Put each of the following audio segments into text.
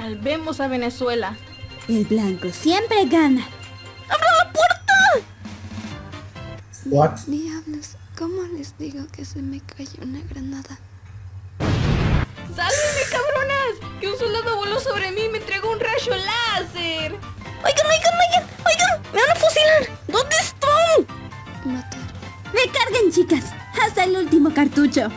Salvemos a Venezuela. El blanco siempre gana. ¡Abra la puerta! What? Diablos, ¿cómo les digo que se me cayó una granada? ¡Sálvenme, cabronas! Que un soldado voló sobre mí y me entregó un rayo láser. Oigan, oigan, oigan, oigan, me van a fusilar. ¿Dónde están? Matar. Recarguen, chicas. Hasta el último cartucho.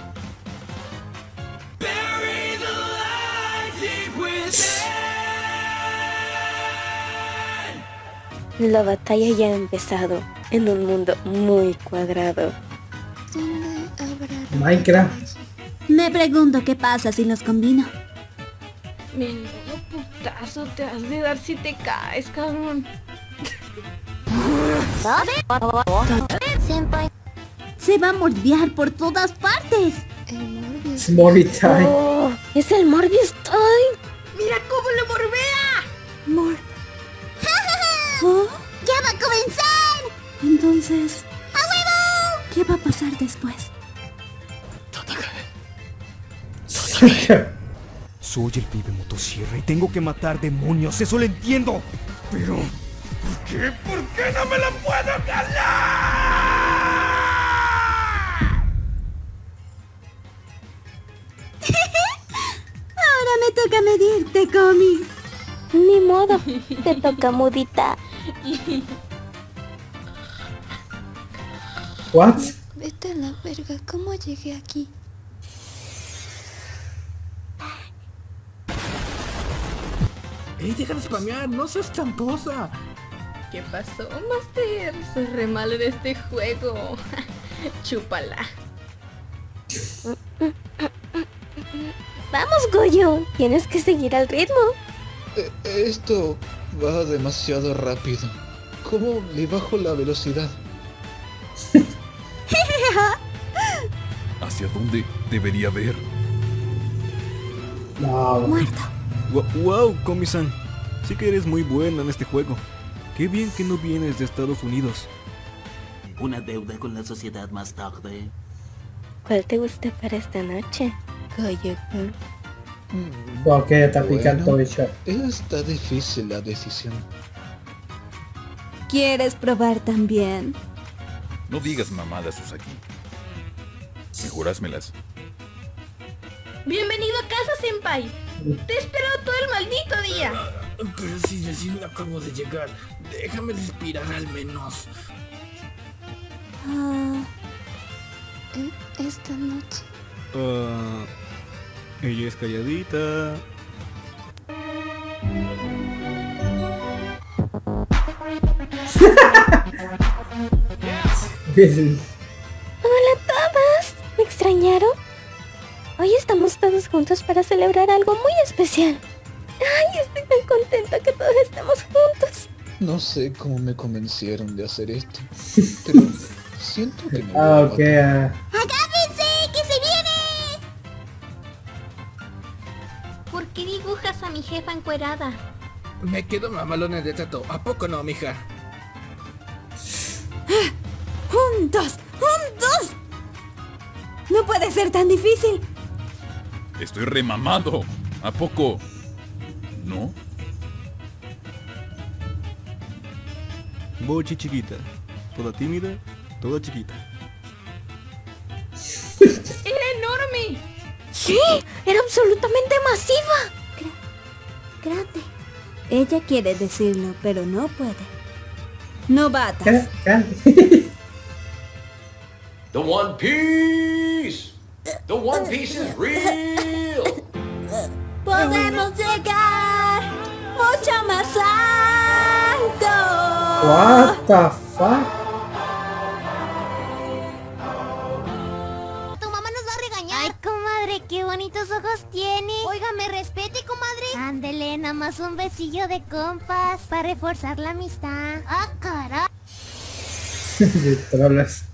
La batalla ya ha empezado en un mundo muy cuadrado. ¿Dónde habrá Minecraft. Me pregunto qué pasa si los combino. Menudo putazo te has de dar si te caes, cabrón. Se va a mordear por todas partes. El Morbius. Time. ¡Oh! ¡Es el Morbius Time! ¡Mira cómo lo Soy el pibe motosierra y tengo que matar demonios, eso lo entiendo. Pero, ¿por qué? ¿Por qué no me lo puedo ganar? Ahora me toca medirte, Comi. Ni modo, te toca mudita. What? Vete a la verga, ¿cómo llegué aquí? ¡Ey, deja de spamear! ¡No seas tramposa! ¿Qué pasó, Master? Soy re malo en este juego. Chúpala. Vamos, Goyo, tienes que seguir al ritmo. Eh, Esto va demasiado rápido. ¿Cómo le bajo la velocidad? ¿Hacia dónde debería ver? No. Muerto. ¡Wow, Komi-san! Sí que eres muy buena en este juego. Qué bien que no vienes de Estados Unidos. Una deuda con la sociedad más tarde. ¿Cuál te gusta para esta noche, Goyo-kun? ¿Por qué está picando Bueno. bicho? Está difícil la decisión. ¿Quieres probar también? No digas mamadas, Susaki. Mejorásmelas. Bienvenido a casa, Senpai. Te he esperado todo el maldito día. Pero si recién acabo de llegar, déjame respirar al menos. Ah, E- Esta noche. Ah, ella es calladita. todos juntos para celebrar algo muy especial. Ay, estoy tan contenta que todos estemos juntos. No sé cómo me convencieron de hacer esto. Pero siento que me voy a Ah, ok. ah. ¡Agárrense, que se viene! ¿Por qué dibujas a mi jefa encuerada? Me quedo mamalones de tato. ¿A poco no, mija? ¡Juntos! ¡Juntos! No puede ser tan difícil. Estoy remamado. ¿A poco? ¿No? Bochi chiquita. Toda tímida, toda chiquita. ¡Era enorme! Sí, era absolutamente masiva. Grande. Ella quiere decirlo, pero no puede. Novatas. ¿Qué? ¿Qué? The One Piece! The One Piece is real! Podemos llegar mucho más alto. What the fuck? Tu mamá nos va a regañar. Ay, comadre, qué bonitos ojos tiene. Oiga, me respete, comadre. Ándele, nada más un besillo de compas para reforzar la amistad. Ah, trolas.